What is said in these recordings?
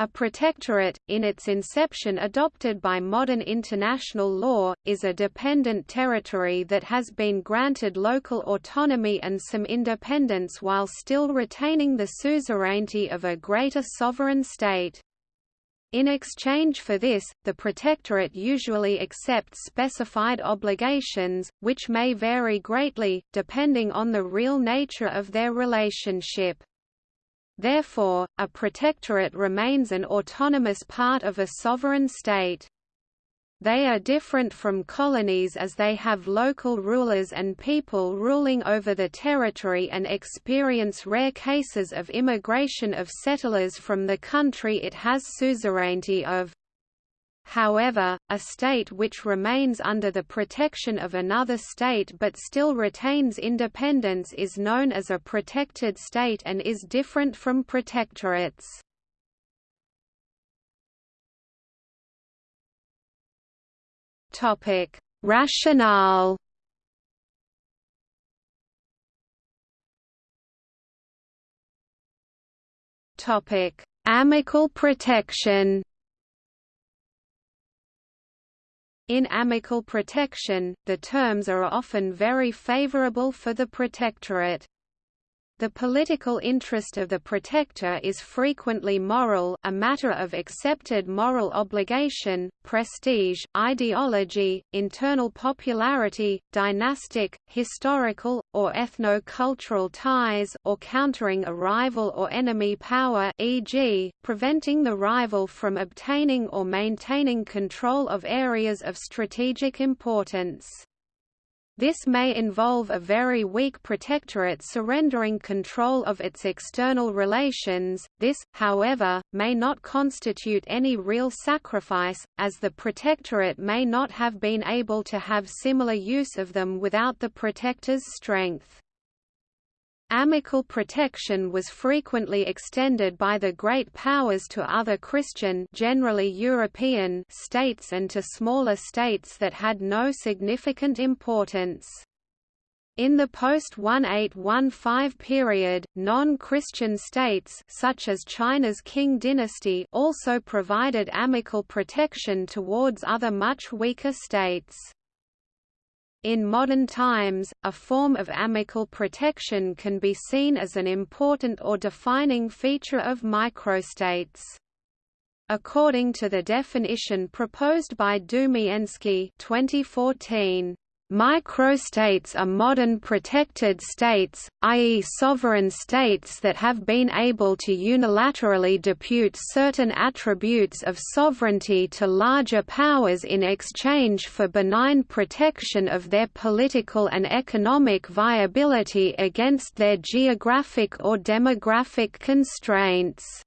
A protectorate, in its inception adopted by modern international law, is a dependent territory that has been granted local autonomy and some independence while still retaining the suzerainty of a greater sovereign state. In exchange for this, the protectorate usually accepts specified obligations, which may vary greatly, depending on the real nature of their relationship. Therefore, a protectorate remains an autonomous part of a sovereign state. They are different from colonies as they have local rulers and people ruling over the territory and experience rare cases of immigration of settlers from the country it has suzerainty of. However, a state which remains under the protection of another state but still retains independence is known as a protected state and is different from protectorates. Topic: Rationale. Topic: Amicable protection. In amicable protection, the terms are often very favorable for the protectorate. The political interest of the protector is frequently moral a matter of accepted moral obligation, prestige, ideology, internal popularity, dynastic, historical, or ethno-cultural ties or countering a rival or enemy power e.g., preventing the rival from obtaining or maintaining control of areas of strategic importance. This may involve a very weak protectorate surrendering control of its external relations. This, however, may not constitute any real sacrifice, as the protectorate may not have been able to have similar use of them without the protector's strength. Amicable protection was frequently extended by the great powers to other Christian generally European states and to smaller states that had no significant importance. In the post-1815 period, non-Christian states such as China's Qing dynasty also provided amical protection towards other much weaker states. In modern times, a form of amical protection can be seen as an important or defining feature of microstates. According to the definition proposed by Dumienski 2014, Microstates are modern protected states, i.e. sovereign states that have been able to unilaterally depute certain attributes of sovereignty to larger powers in exchange for benign protection of their political and economic viability against their geographic or demographic constraints.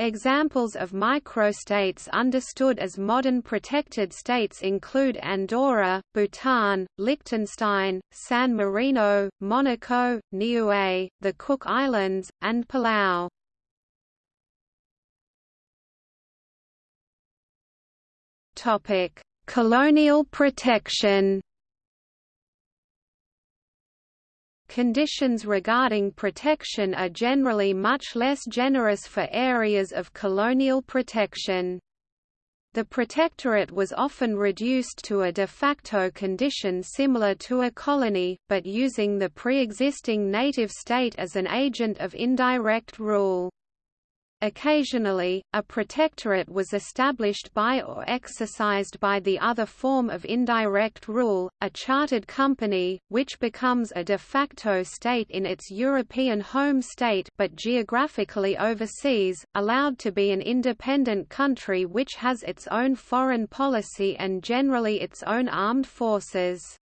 Examples of microstates understood as modern protected states include Andorra, Bhutan, Liechtenstein, San Marino, Monaco, Niue, the Cook Islands, and Palau. Colonial protection Conditions regarding protection are generally much less generous for areas of colonial protection. The protectorate was often reduced to a de facto condition similar to a colony, but using the pre-existing native state as an agent of indirect rule. Occasionally, a protectorate was established by or exercised by the other form of indirect rule, a chartered company, which becomes a de facto state in its European home state but geographically overseas, allowed to be an independent country which has its own foreign policy and generally its own armed forces.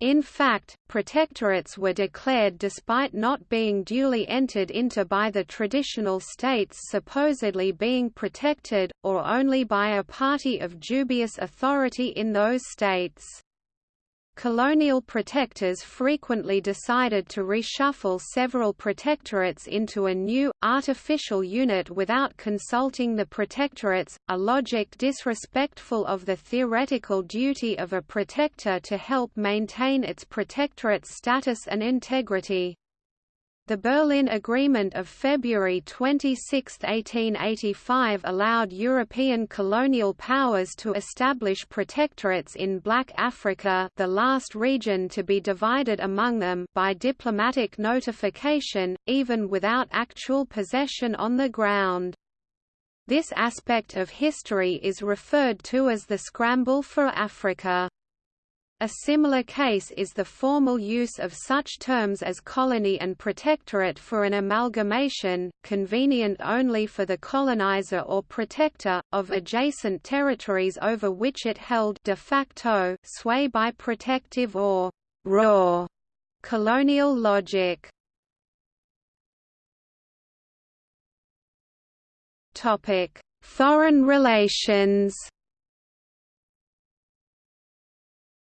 In fact, protectorates were declared despite not being duly entered into by the traditional states supposedly being protected, or only by a party of dubious authority in those states. Colonial protectors frequently decided to reshuffle several protectorates into a new, artificial unit without consulting the protectorates, a logic disrespectful of the theoretical duty of a protector to help maintain its protectorate status and integrity. The Berlin Agreement of February 26, 1885 allowed European colonial powers to establish protectorates in Black Africa the last region to be divided among them by diplomatic notification, even without actual possession on the ground. This aspect of history is referred to as the Scramble for Africa. A similar case is the formal use of such terms as colony and protectorate for an amalgamation, convenient only for the colonizer or protector, of adjacent territories over which it held de facto sway by protective or raw colonial logic. Foreign relations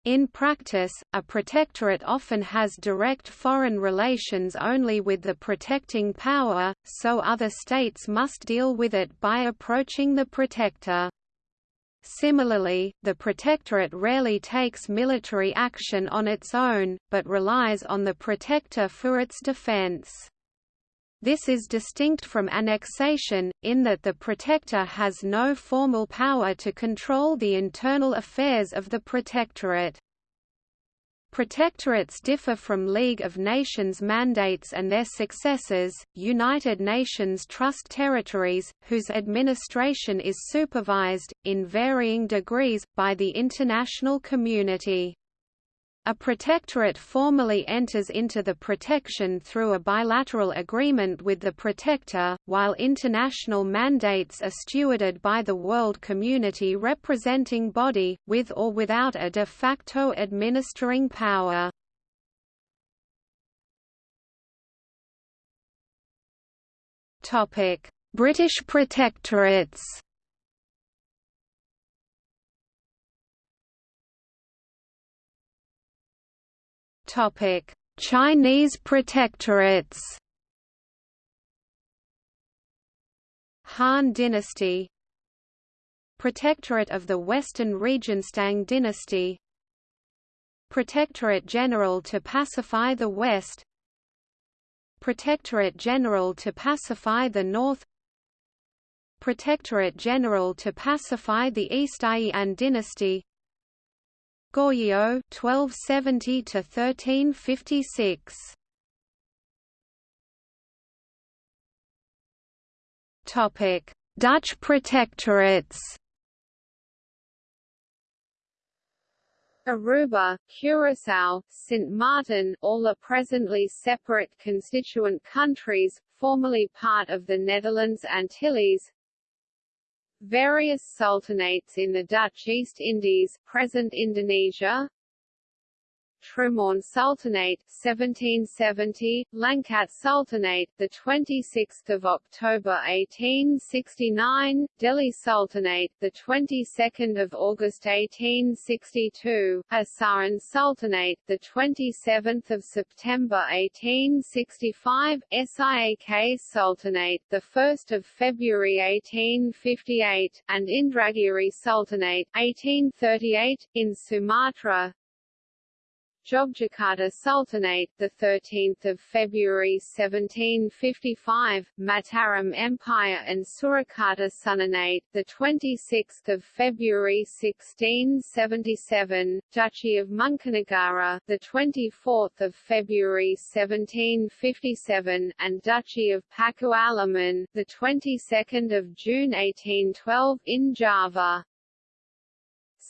In practice, a protectorate often has direct foreign relations only with the protecting power, so other states must deal with it by approaching the protector. Similarly, the protectorate rarely takes military action on its own, but relies on the protector for its defense. This is distinct from annexation, in that the protector has no formal power to control the internal affairs of the protectorate. Protectorates differ from League of Nations mandates and their successors, United Nations Trust Territories, whose administration is supervised, in varying degrees, by the international community. A protectorate formally enters into the protection through a bilateral agreement with the protector, while international mandates are stewarded by the world community representing body, with or without a de facto administering power. British protectorates Chinese protectorates. Han Dynasty. Protectorate of the Western Region Tang Dynasty. Protectorate General to pacify the West. Protectorate General to pacify the North. Protectorate General to pacify the East Yuan Dynasty Goryeo 1270 to 1356 Topic Dutch protectorates. Aruba, Curaçao, Sint Maarten all are presently separate constituent countries, formerly part of the Netherlands Antilles, Various sultanates in the Dutch East Indies, present Indonesia, Trumourn Sultanate 1770 Langkat Sultanate the 26th of October 1869 Deli Sultanate the 22nd of August 1862 Asahan Sultanate the 27th of September 1865 Siak Sultanate the 1st of February 1858 and Indragiri Sultanate 1838 in Sumatra Jogjakarta Sultanate, the 13th of February 1755, Mataram Empire and Surakarta Sultanate, the 26th of February 1677, Duchy of Mangkunegara, the 24th of February 1757, and Duchy of Pakualaman, the 22nd of June 1812 in Java.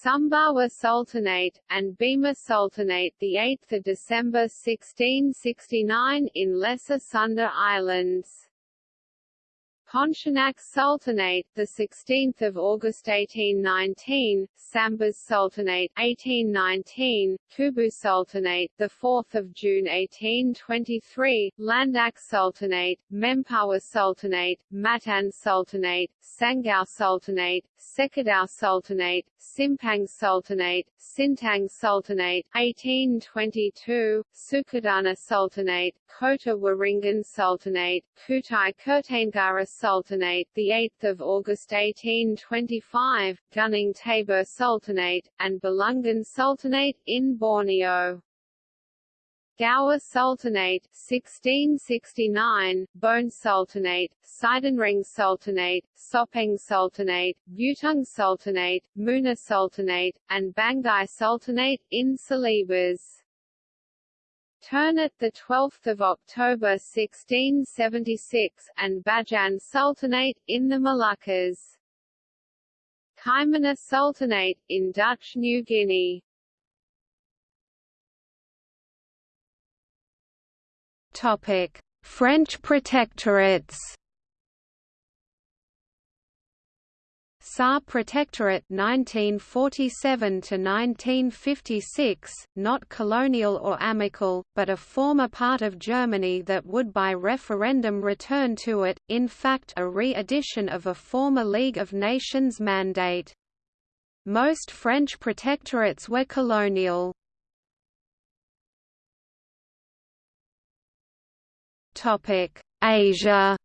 Sumbawa Sultanate, and Bima Sultanate 8 December 1669 in Lesser Sunda Islands. Pontianak Sultanate, the 16th of August 1819, Sambas Sultanate 1819, Kubu Sultanate, the 4th of June 1823, Landak Sultanate, Mempawah Sultanate, Matan Sultanate, Sangau Sultanate, Sekadau Sultanate, Simpang Sultanate, Sintang Sultanate 1822, Sukadana Sultanate, Kota Waringin Sultanate, Kutai Kartanegara Sultanate, the 8th of August 1825, Gunung Tabur Sultanate, and Bulungan Sultanate in Borneo. Gowa Sultanate 1669, Bone Sultanate, Sidenreng Sultanate, Soppeng Sultanate, Buton Sultanate, Muna Sultanate, and Banggai Sultanate in Celebes. Ternate the 12th of October 1676 and Bacan Sultanate in the Moluccas. Kaimana Sultanate in Dutch New Guinea. Topic: French protectorates. Saar Protectorate 1947 to 1956, not colonial or amical, but a former part of Germany that would by referendum return to it, in fact a re-edition of a former League of Nations mandate. Most French protectorates were colonial. Asia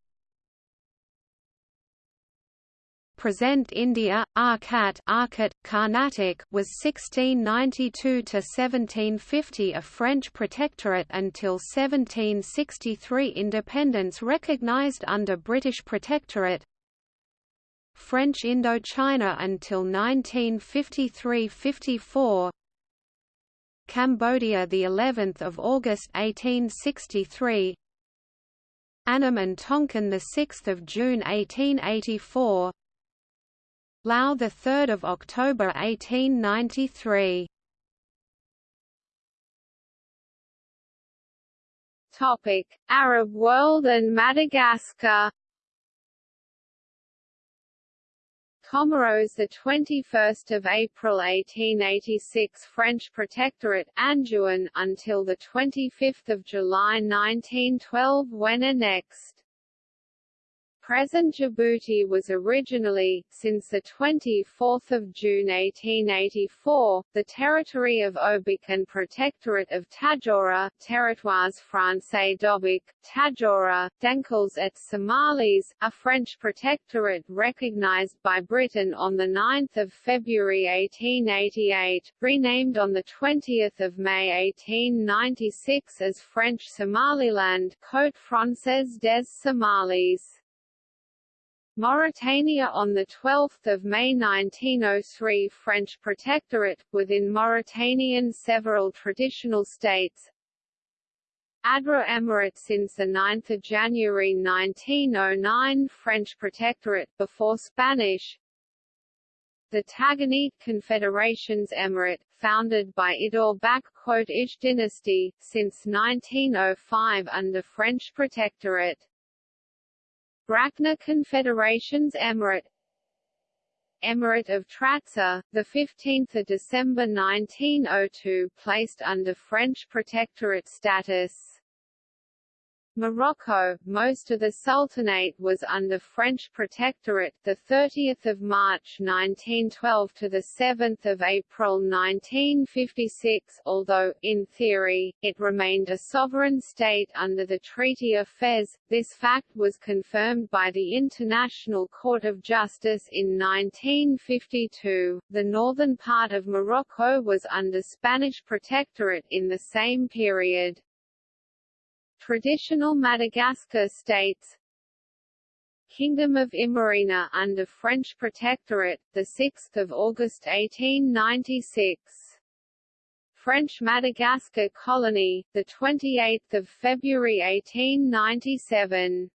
Present India, Arcot Arcot, Carnatic was 1692 to 1750 a French protectorate until 1763 independence recognized under British protectorate. French Indochina until 1953-54. Cambodia the 11th of August 1863. Annam and Tonkin the 6th of June 1884. Lao 3 October 1893 Topic: Arab world and Madagascar. Comoros the 21st of April 1886 French protectorate Anjouan until the 25th of July 1912 when annexed present Djibouti was originally, since 24 June 1884, the territory of Obock and Protectorate of Tadjoura Territoires Français d'Obock, Tadjoura, Denkels et Somalis, a French protectorate recognized by Britain on 9 February 1888, renamed on 20 May 1896 as French Somaliland Côte Française des Somalis. Mauritania on 12 May 1903 French protectorate, within Mauritanian several traditional states. Adrar Emirate since 9 January 1909 French protectorate before Spanish. The Tagant Confederations Emirate, founded by Idor Ish dynasty, since 1905 under French protectorate Brakna Confederations Emirate Emirate of Trarza, the 15th of December 1902 placed under French protectorate status. Morocco, most of the Sultanate was under French protectorate the 30th of March 1912 to the 7th of April 1956, although in theory it remained a sovereign state under the Treaty of Fez. This fact was confirmed by the International Court of Justice in 1952. The northern part of Morocco was under Spanish protectorate in the same period. Traditional Madagascar states Kingdom of Imerina under French protectorate, 6 August 1896 French Madagascar colony, 28 February 1897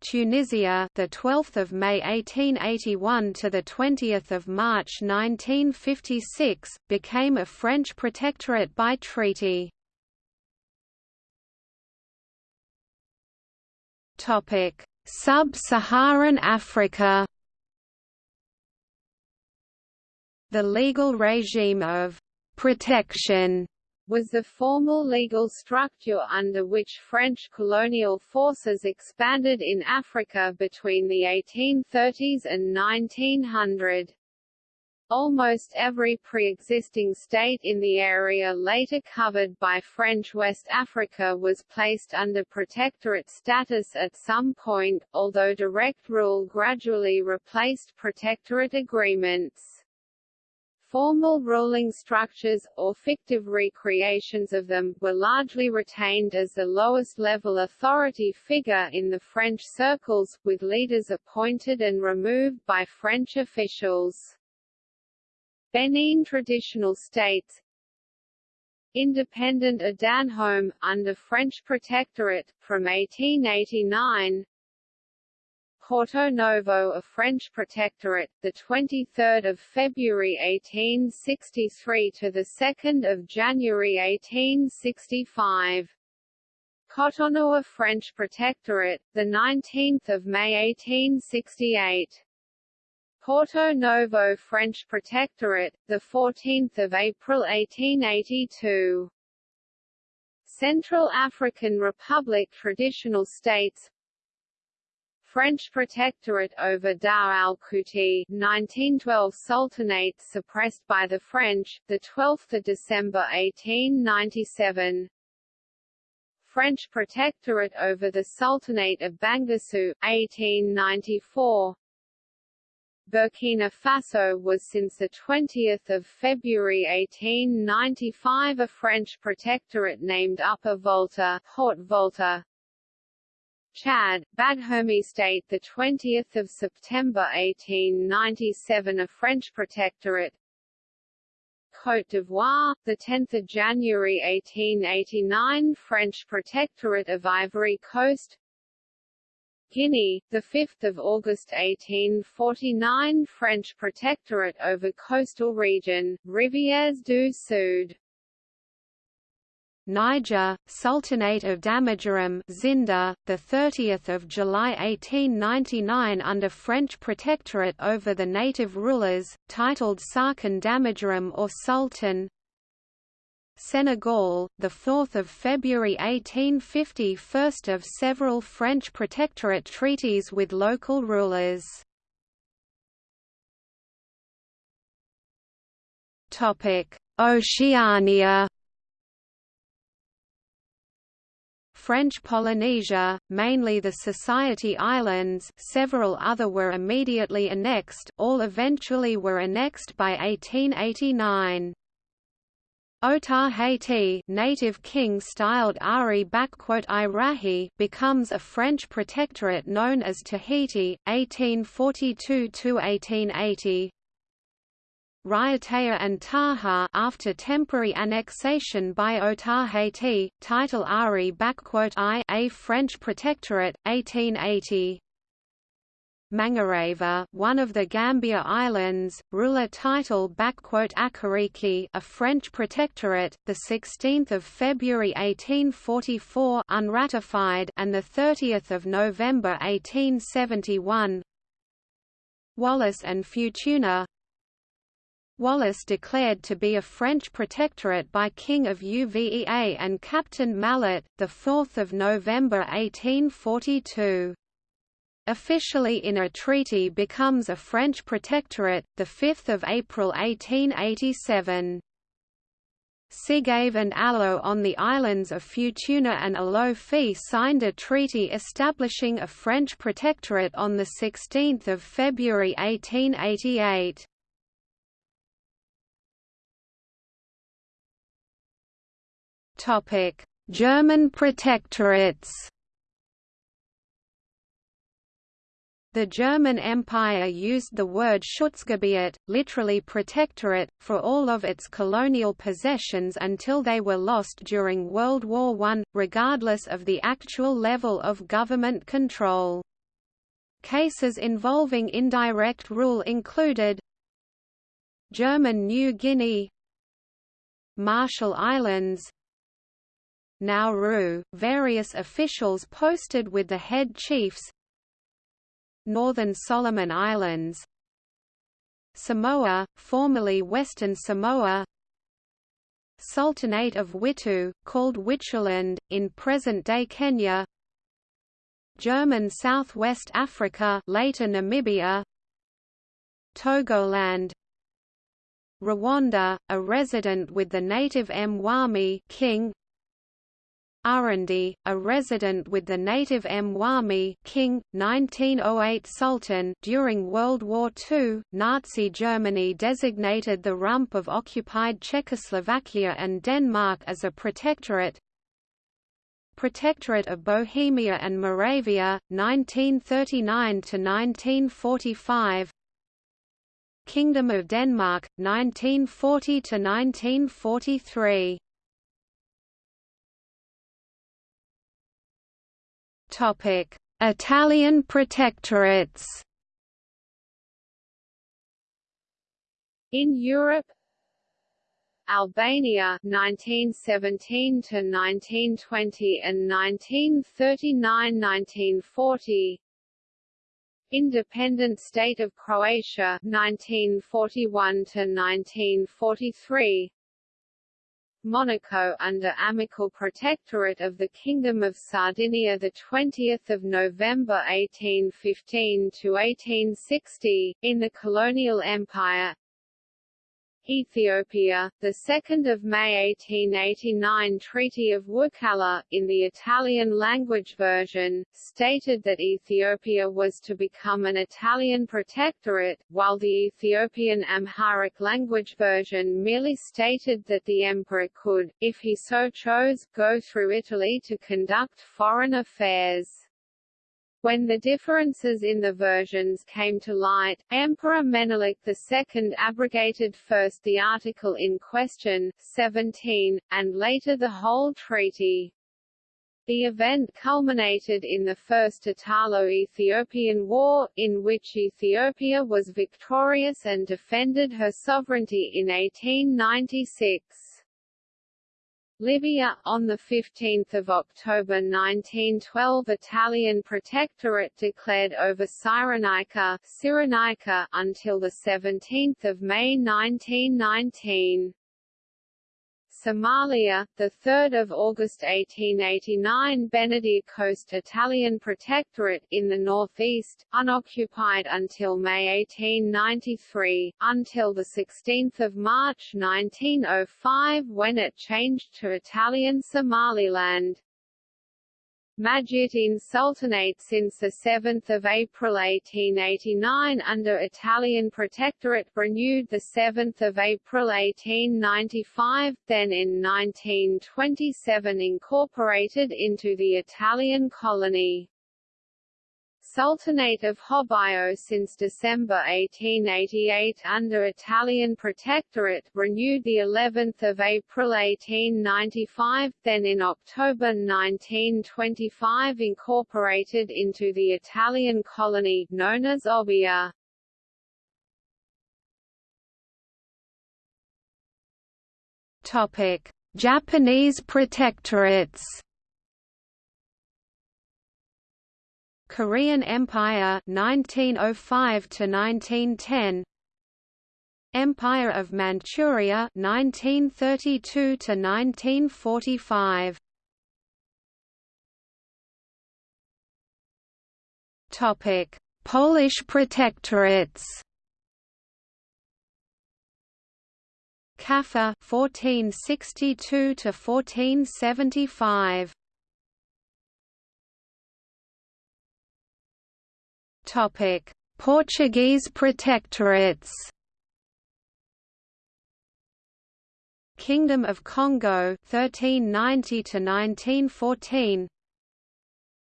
Tunisia, the 12th of May 1881 to the 20th of March 1956, became a French protectorate by treaty. Sub-Saharan Africa The legal regime of «protection» was the formal legal structure under which French colonial forces expanded in Africa between the 1830s and 1900. Almost every pre-existing state in the area later covered by French West Africa was placed under protectorate status at some point, although direct rule gradually replaced protectorate agreements. formal ruling structures, or fictive recreations of them, were largely retained as the lowest-level authority figure in the French circles, with leaders appointed and removed by French officials. Benin traditional states Independent Adanhome, under French protectorate, from 1889 Porto Novo a French protectorate, the 23rd of February 1863 to the 2nd of January 1865. Cotonou a French protectorate, the 19th of May 1868. Porto Novo French Protectorate, the 14th of April 1882. Central African Republic Traditional States. French Protectorate over Dar al-Kouti 1912 Sultanate suppressed by the French, the 12th of December 1897 French Protectorate over the Sultanate of Bangassou 1894 Burkina Faso was since 20 February 1895 a French protectorate named Upper Volta, Haute Volta. Chad, Baghomie State the 20th of September 1897 a French protectorate Côte d'Ivoire, the 10th of January 1889 French protectorate of Ivory Coast Guinea, 5 August 1849 French protectorate over coastal region, Rivières du Sud. Niger, Sultanate of Damagaram Zinder, the 30th of July 1899 under French protectorate over the native rulers, titled Sarkin Damagaram or Sultan, Senegal, the 4th of February 1850, first of several French protectorate treaties with local rulers. Topic: Oceania. French Polynesia, mainly the Society Islands several other were immediately annexed all eventually were annexed by 1889. Otaheite native king styled Ari Irahi becomes a French protectorate known as Tahiti, 1842–1880. Raiatea and Taha after temporary annexation by Otaheite, title Ari I a French protectorate, 1880. Mangareva, one of the Gambier Islands, ruler title Akariki, a French protectorate, the 16th of February 1844, unratified, and the 30th of November 1871. Wallis and Futuna. Wallis declared to be a French protectorate by King of Uvea and Captain Mallet, the 4th of November 1842 officially in a treaty becomes a French protectorate, 5 April 1887. Sigave and Alo on the islands of Futuna and Alofi signed a treaty establishing a French protectorate on 16 February 1888. German protectorates The German Empire used the word Schutzgebiet, literally protectorate, for all of its colonial possessions until they were lost during World War I, regardless of the actual level of government control. Cases involving indirect rule included German New Guinea Marshall Islands Nauru, various officials posted with the head chiefs Northern Solomon Islands. Samoa, formerly Western Samoa. Sultanate of Witu, called Wituland, in present-day Kenya. German Southwest Africa later Namibia. Togoland. Rwanda, a resident with the native Mwami king Urundi, a resident with the native Mwami king, 1908 Sultan during World War II, Nazi Germany designated the rump of occupied Czechoslovakia and Denmark as a protectorate. Protectorate of Bohemia and Moravia, 1939–1945 Kingdom of Denmark, 1940–1943 Topic: Italian protectorates. In Europe, Albania 1917 to 1920 and 1939-1940 Independent State of Croatia 1941 to 1943 Monaco under amicable protectorate of the Kingdom of Sardinia the 20th of November 1815 to 1860 in the colonial empire Ethiopia, the 2nd of May 1889 Treaty of Wuchale, in the Italian language version, stated that Ethiopia was to become an Italian protectorate, while the Ethiopian Amharic language version merely stated that the emperor could, if he so chose, go through Italy to conduct foreign affairs. When the differences in the versions came to light, Emperor Menelik II abrogated first the article in question, 17, and later the whole treaty. The event culminated in the First Italo-Ethiopian War, in which Ethiopia was victorious and defended her sovereignty in 1896. Libya, on 15 October 1912 Italian Protectorate declared over Cyrenaica, Cyrenaica until 17 May 1919. Somalia, 3 August 1889 Benadir Coast Italian Protectorate in the northeast, unoccupied until May 1893, until 16 March 1905 when it changed to Italian Somaliland. Majeerteen Sultanate since 7 April 1889 under Italian Protectorate renewed 7 April 1895, then in 1927 incorporated into the Italian colony. Sultanate of Hobyo since December 1888 under Italian Protectorate renewed the 11th of April 1895 then in October 1925 incorporated into the Italian colony known as Obbia. Topic: Japanese protectorates Korean Empire 1905 to 1910 Empire of Manchuria 1932 to 1945 Topic Polish protectorates. Kaffa 1462 to 1475 Topic: Portuguese protectorates. Kingdom of Congo 1390 to 1914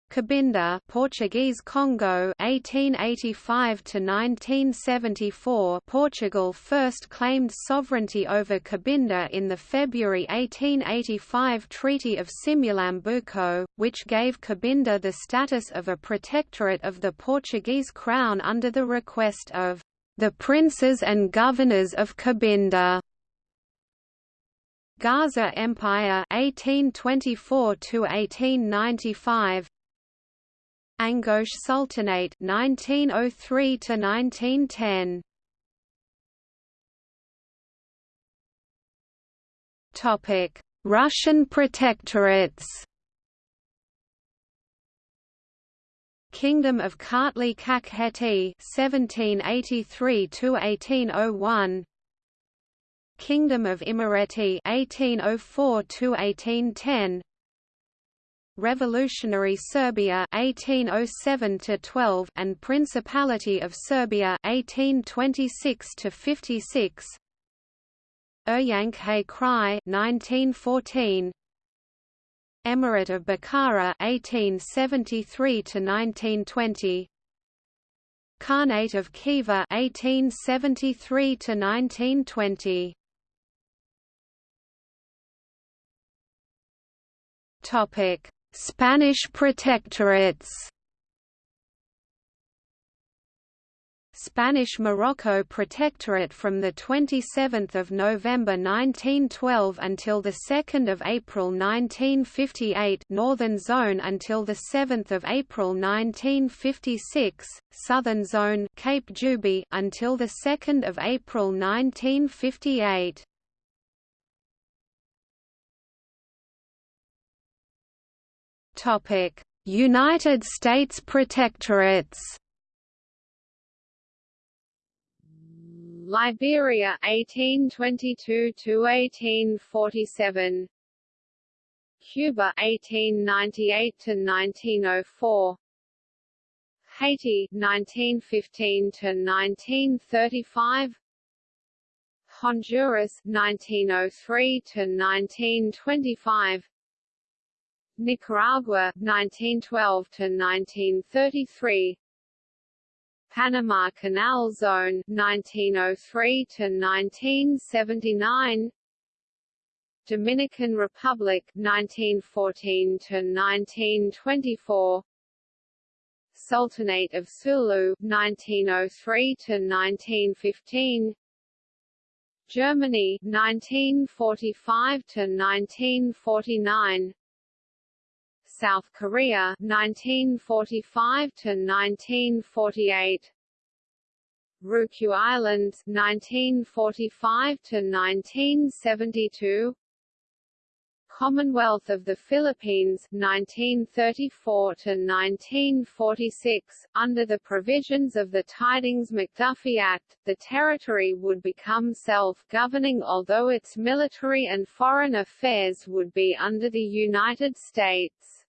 Cabinda Portuguese Congo 1885 to 1974 Portugal first claimed sovereignty over Cabinda in the February 1885 Treaty of Simulambuco which gave Cabinda the status of a protectorate of the Portuguese crown under the request of the princes and governors of Cabinda. Gaza Empire 1824 to 1895 Angoche Sultanate 1903 to 1910 Topic Russian protectorates. Kingdom of Kartli Kakheti 1783 to 1801 Kingdom of Imereti 1804 to 1810 Revolutionary Serbia 1807 12 and Principality of Serbia 1826 56 Uryankhay Krai 1914 Emirate of Bukhara 1873 to 1920 Khanate of Khiva 1873 to 1920 Topic Spanish protectorates. Spanish Morocco Protectorate from the 27th of November 1912 until the 2nd of April 1958 Northern Zone until the 7th of April 1956 Southern Zone Cape Juby until the 2nd of April 1958 United States Protectorates. Liberia 1822 to 1847 Cuba 1898 to 1904 Haiti 1915 to 1935 Honduras 1903 to 1925 Nicaragua 1912 to 1933 Panama Canal Zone 1903 to 1979 Dominican Republic 1914 to 1924 Sultanate of Sulu 1903 to 1915 Germany 1945 to 1949 South Korea 1945 to 1948 Ryukyu Islands 1945 to 1972 Commonwealth of the Philippines 1934 to 1946 under the provisions of the Tydings-McDuffie Act the territory would become self-governing although its military and foreign affairs would be under the United States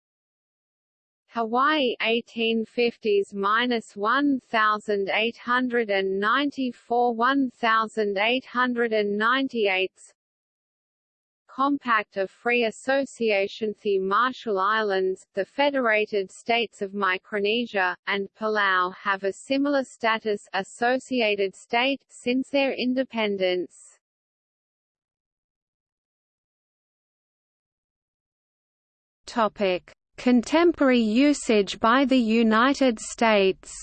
Hawaii 1850s minus 1894 1898 Compact of Free Association The Marshall Islands, the Federated States of Micronesia, and Palau have a similar status associated state since their independence. Topic Contemporary usage by the United States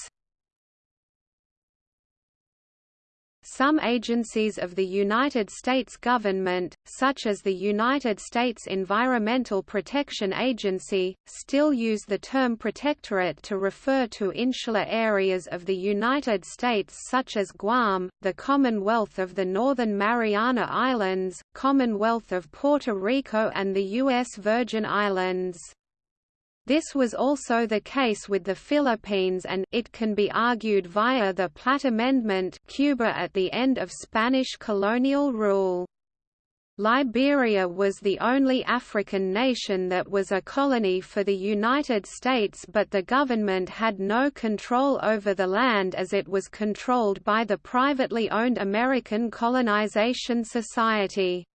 Some agencies of the United States government, such as the United States Environmental Protection Agency, still use the term protectorate to refer to insular areas of the United States such as Guam, the Commonwealth of the Northern Mariana Islands, Commonwealth of Puerto Rico and the U.S. Virgin Islands. This was also the case with the Philippines and it can be argued via the Platt Amendment Cuba at the end of Spanish colonial rule. Liberia was the only African nation that was a colony for the United States but the government had no control over the land as it was controlled by the privately owned American Colonization Society.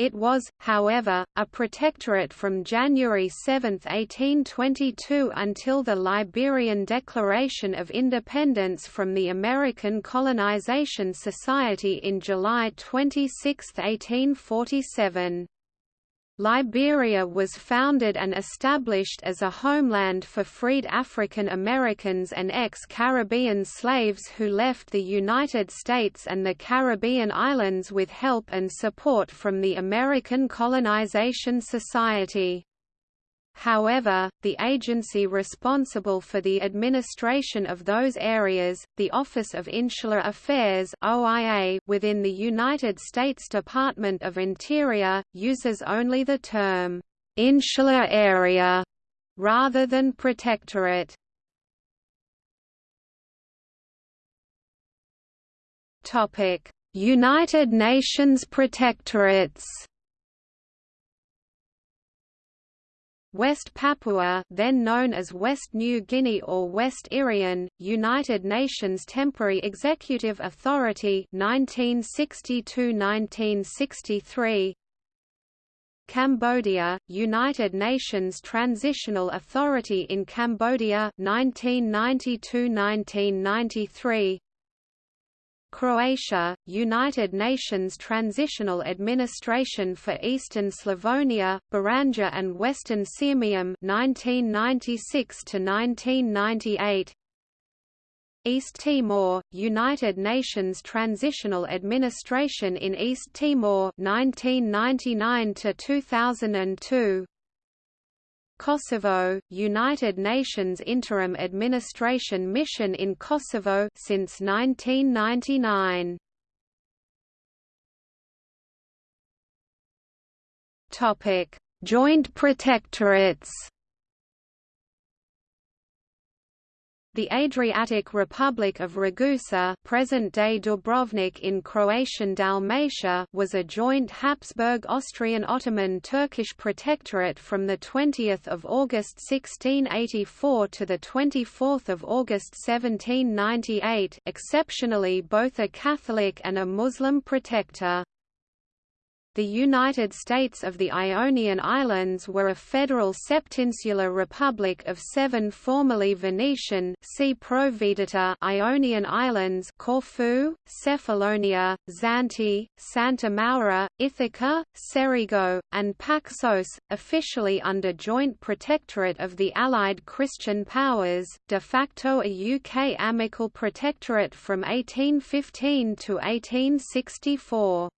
It was, however, a protectorate from January 7, 1822 until the Liberian Declaration of Independence from the American Colonization Society in July 26, 1847. Liberia was founded and established as a homeland for freed African Americans and ex-Caribbean slaves who left the United States and the Caribbean islands with help and support from the American Colonization Society. However, the agency responsible for the administration of those areas, the Office of Insular Affairs (OIA) within the United States Department of Interior, uses only the term insular area rather than protectorate. United Nations protectorates. West Papua then known as West New Guinea or West Irian, United Nations Temporary Executive Authority 1962–1963 Cambodia, United Nations Transitional Authority in Cambodia 1992–1993 Croatia, United Nations Transitional Administration for Eastern Slavonia, Baranja and Western Sirmium 1996 to 1998 East Timor, United Nations Transitional Administration in East Timor 1999 to 2002 Kosovo, United Nations Interim Administration Mission in Kosovo since 1999. Topic: Joint Protectorates The Adriatic Republic of Ragusa present-day Dubrovnik in Croatian Dalmatia was a joint Habsburg-Austrian-Ottoman-Turkish protectorate from 20 August 1684 to 24 August 1798 exceptionally both a Catholic and a Muslim protector. The United States of the Ionian Islands were a federal septinsular republic of seven formerly Venetian see Provvedita Ionian Islands Corfu, Cephalonia, Zante, Santa Maura, Ithaca, Cerigo, and Paxos, officially under joint protectorate of the Allied Christian powers, de facto a UK amical protectorate from 1815 to 1864.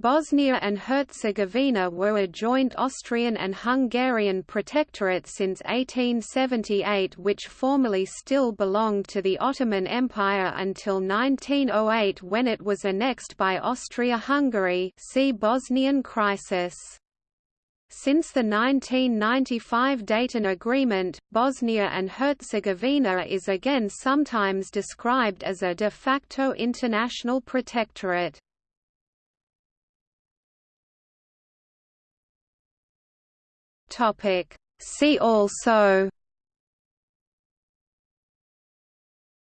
Bosnia and Herzegovina were a joint Austrian and Hungarian protectorate since 1878 which formally still belonged to the Ottoman Empire until 1908 when it was annexed by Austria-Hungary see Bosnian crisis. Since the 1995 Dayton Agreement, Bosnia and Herzegovina is again sometimes described as a de facto international protectorate. Topic. See also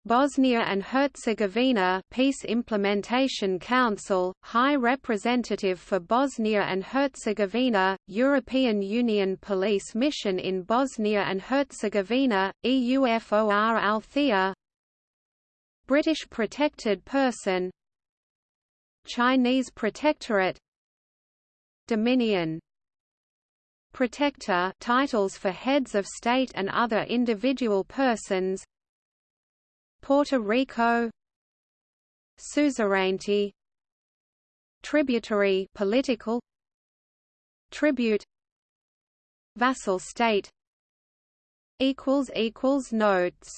Bosnia and Herzegovina Peace Implementation Council, High Representative for Bosnia and Herzegovina, European Union Police Mission in Bosnia and Herzegovina, EUFOR Althea British Protected Person Chinese Protectorate Dominion Protector titles for heads of state and other individual persons. Puerto Rico. Suzerainty. Tributary political. Tribute. Vassal state. Equals equals notes